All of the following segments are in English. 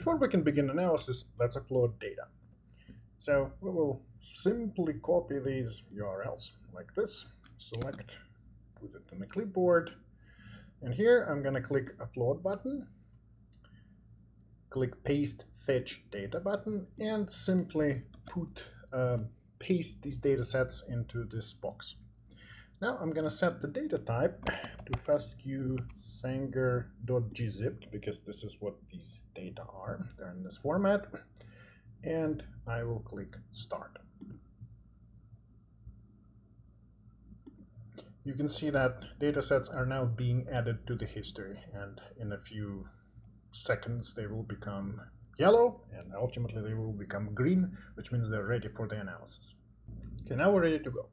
before we can begin analysis, let's upload data. So we will simply copy these URLs like this, select, put it on the clipboard, and here I'm going to click Upload button, click Paste Fetch Data button, and simply put uh, paste these data sets into this box. Now I'm going to set the data type to fastq sanger.gzip because this is what these data are. They're in this format. And I will click Start. You can see that data sets are now being added to the history and in a few seconds they will become yellow and ultimately they will become green, which means they're ready for the analysis. Okay, now we're ready to go.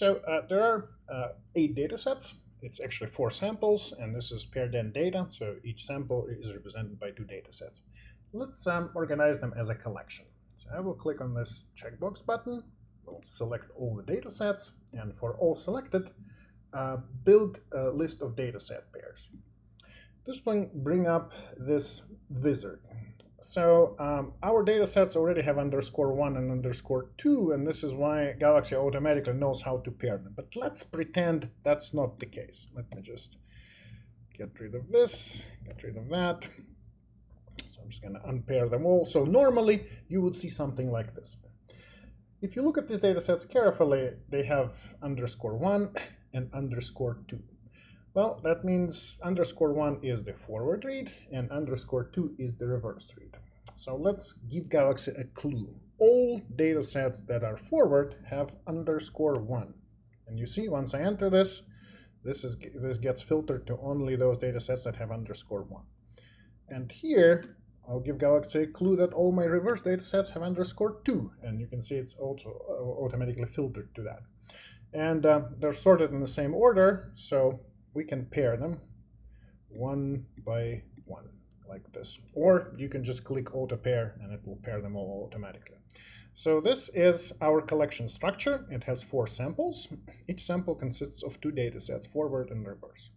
So uh, there are uh, eight data sets. It's actually four samples, and this is paired end data. So each sample is represented by two data sets. Let's um, organize them as a collection. So I will click on this checkbox button. We'll select all the data sets, and for all selected, uh, build a list of data set pairs. This will bring up this wizard. So um, our data sets already have underscore one and underscore two, and this is why Galaxy automatically knows how to pair them. But let's pretend that's not the case. Let me just get rid of this, get rid of that. So I'm just going to unpair them all. So normally you would see something like this. If you look at these data sets carefully, they have underscore one and underscore two. Well, that means underscore one is the forward read and underscore two is the reverse read. So let's give Galaxy a clue. All data sets that are forward have underscore one. And you see, once I enter this, this is this gets filtered to only those data sets that have underscore one. And here, I'll give Galaxy a clue that all my reverse data sets have underscore two. And you can see it's also uh, automatically filtered to that. And uh, they're sorted in the same order, so we can pair them one by one like this. Or you can just click auto pair and it will pair them all automatically. So this is our collection structure. It has four samples. Each sample consists of two data sets, forward and reverse.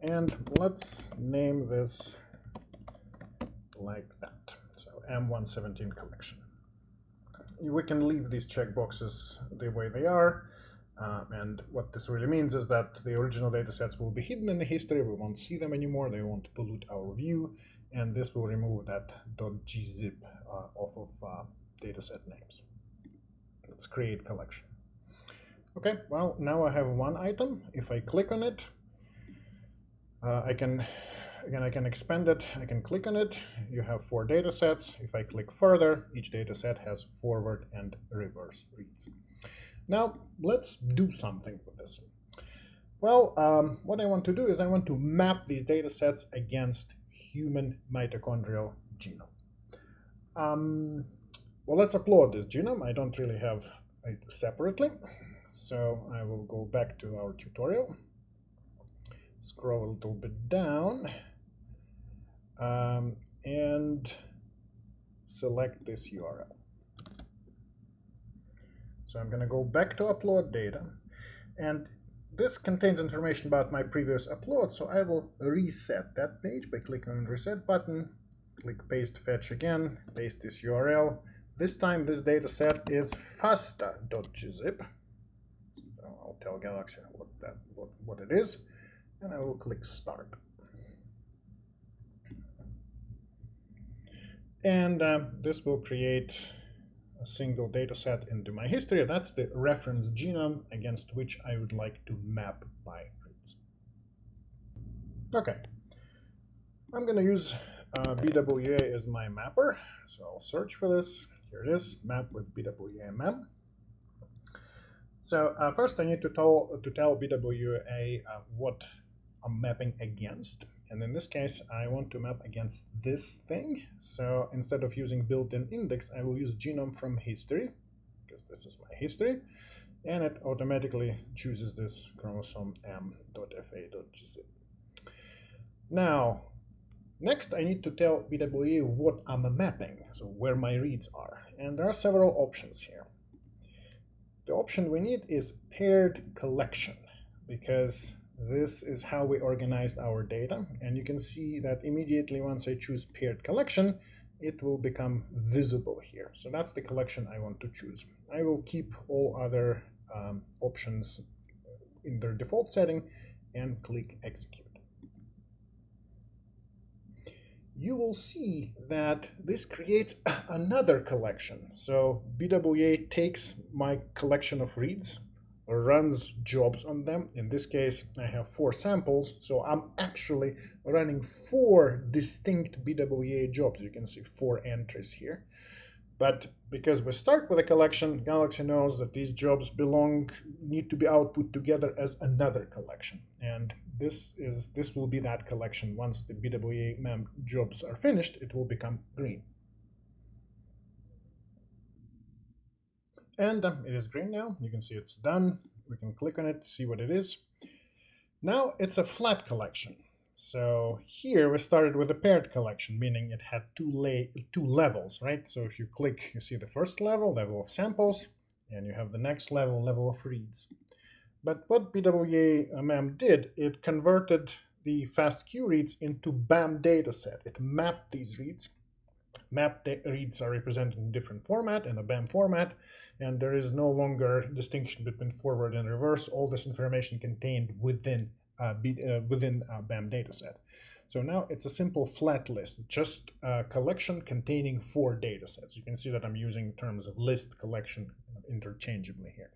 And let's name this like that. So M117 collection. We can leave these checkboxes the way they are. Uh, and what this really means is that the original datasets will be hidden in the history. We won't see them anymore. They won't pollute our view. And this will remove that .gzip uh, off of uh, dataset names. Let's create collection. Okay, well, now I have one item. If I click on it, uh, I can again I can expand it. I can click on it. You have four data sets. If I click further, each data set has forward and reverse reads. Now, let's do something with this. Well, um, what I want to do is I want to map these data sets against human mitochondrial genome. Um, well, let's upload this genome. I don't really have it separately. So I will go back to our tutorial, scroll a little bit down, um, and select this URL. So I'm going to go back to upload data. And this contains information about my previous upload, so I will reset that page by clicking on the reset button, click paste fetch again, paste this URL. This time this data set is fasta.gzip. So I'll tell Galaxy what, that, what, what it is, and I will click start. And uh, this will create single data set into my history. That's the reference genome against which I would like to map my reads. Okay, I'm going to use uh, BWA as my mapper. So I'll search for this. Here it is, map with BWA mem. So uh, first I need to tell, to tell BWA uh, what I'm mapping against. And in this case, I want to map against this thing. So instead of using built-in index, I will use genome from history, because this is my history. And it automatically chooses this chromosome m.fa.gzip. Now, next I need to tell BWA what I'm mapping, so where my reads are. And there are several options here. The option we need is paired collection, because this is how we organized our data. And you can see that immediately once I choose paired collection, it will become visible here. So that's the collection I want to choose. I will keep all other um, options in their default setting and click execute. You will see that this creates another collection. So BWA takes my collection of reads, runs jobs on them. In this case, I have four samples, so I'm actually running four distinct BWA jobs. You can see four entries here. But because we start with a collection, Galaxy knows that these jobs belong, need to be output together as another collection. And this is this will be that collection. Once the BWA mem jobs are finished, it will become green. And um, it is green now. You can see it's done. We can click on it, to see what it is. Now it's a flat collection. So here we started with a paired collection, meaning it had two, two levels, right? So if you click, you see the first level, level of samples, and you have the next level, level of reads. But what BWA-MEM did, it converted the FASTQ reads into BAM dataset. It mapped these reads. Mapped reads are represented in different format, in a BAM format, and there is no longer distinction between forward and reverse. All this information contained within uh, be, uh, within a BAM dataset. So now it's a simple flat list, just a collection containing four datasets. You can see that I'm using terms of list collection interchangeably here.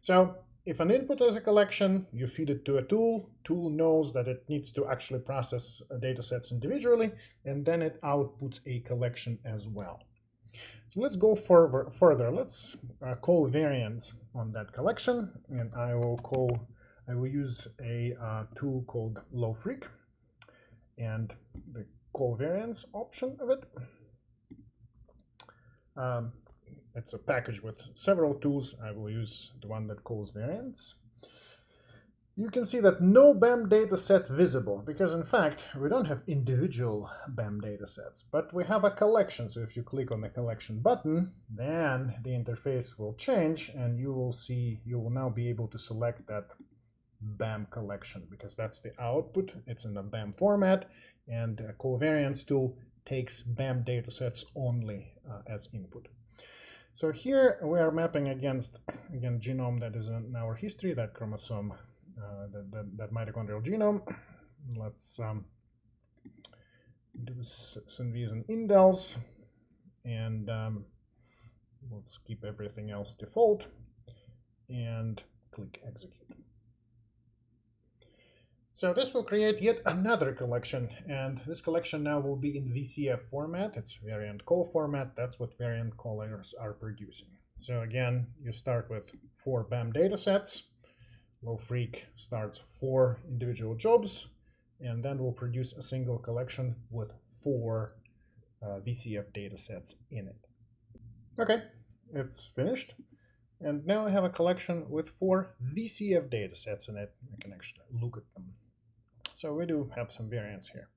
So if an input is a collection, you feed it to a tool. Tool knows that it needs to actually process datasets individually, and then it outputs a collection as well. So let's go further. further. Let's uh, call variants on that collection, and I will call I will use a uh, tool called LoFreq and the call variants option of it. Um, it's a package with several tools. I will use the one that calls variants. You can see that no BAM dataset visible, because in fact, we don't have individual BAM datasets, but we have a collection. So if you click on the collection button, then the interface will change and you will see, you will now be able to select that BAM collection because that's the output. It's in a BAM format and a covariance tool takes BAM datasets only uh, as input. So here we are mapping against, again, genome that is in our history, that chromosome, uh, that, that, that, mitochondrial genome. Let's um, do SNVs and indels, and um, let's keep everything else default, and click execute. So this will create yet another collection, and this collection now will be in VCF format. It's variant call format. That's what variant callers are producing. So again, you start with four BAM datasets. LoFreq starts four individual jobs, and then we'll produce a single collection with four uh, VCF datasets in it. Okay, it's finished. And now I have a collection with four VCF datasets in it. I can actually look at them so we do have some variance here.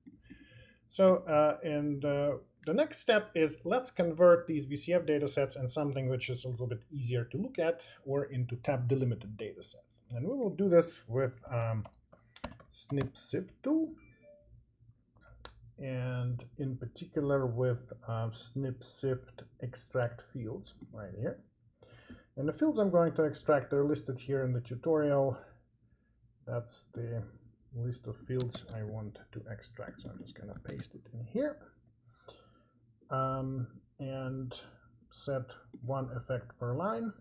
So uh, and uh, the next step is let's convert these VCF datasets in something which is a little bit easier to look at or into tab delimited datasets. And we will do this with um, SnpSift tool and in particular with uh, SnpSift extract fields right here. And the fields I'm going to extract are listed here in the tutorial. That's the list of fields I want to extract. So I'm just going to paste it in here um, and set one effect per line.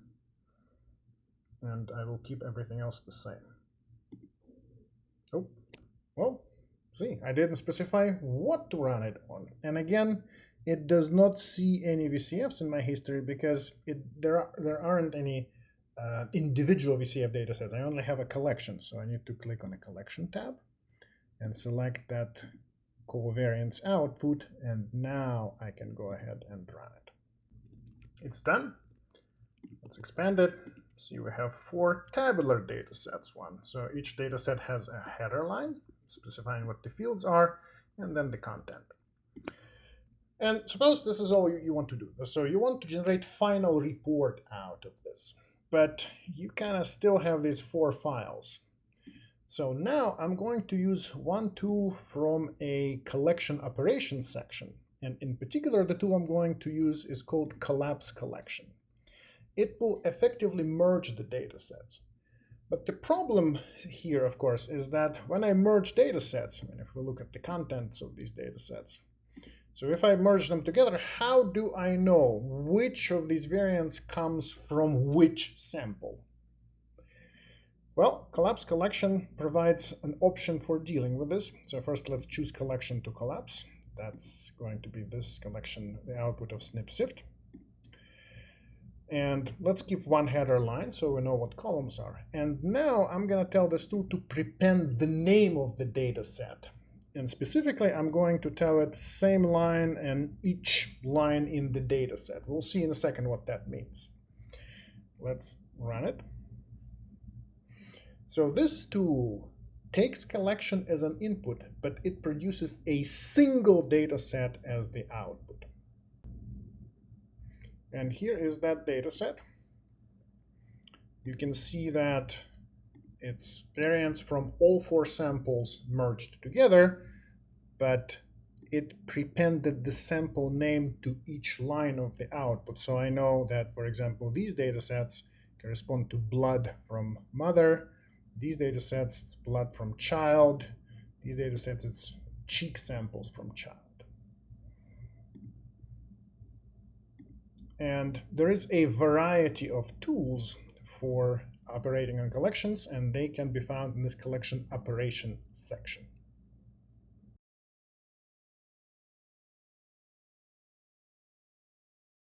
And I will keep everything else the same. Oh, well, see, I didn't specify what to run it on. And again, it does not see any VCFs in my history because it, there, are, there aren't any uh, individual VCF datasets. I only have a collection, so I need to click on the collection tab and select that covariance output, and now I can go ahead and run it. It's done. Let's expand it. See, we have four tabular datasets. One, so each dataset has a header line specifying what the fields are, and then the content. And suppose this is all you want to do. So you want to generate final report out of this but you kind of still have these four files. So now I'm going to use one tool from a collection operations section. And in particular, the tool I'm going to use is called collapse collection. It will effectively merge the data sets. But the problem here, of course, is that when I merge data sets, I mean, if we look at the contents of these data sets, so if I merge them together, how do I know which of these variants comes from which sample? Well, collapse collection provides an option for dealing with this. So first let's choose collection to collapse. That's going to be this collection, the output of SnpSift. And let's keep one header line so we know what columns are. And now I'm going to tell this tool to prepend the name of the data set. And specifically, I'm going to tell it same line and each line in the data set. We'll see in a second what that means. Let's run it. So this tool takes collection as an input, but it produces a single data set as the output. And here is that data set. You can see that it's variants from all four samples merged together, but it prepended the sample name to each line of the output. So I know that, for example, these data sets correspond to blood from mother, these data sets, it's blood from child. These data sets, it's cheek samples from child. And there is a variety of tools for operating on collections, and they can be found in this collection operation section.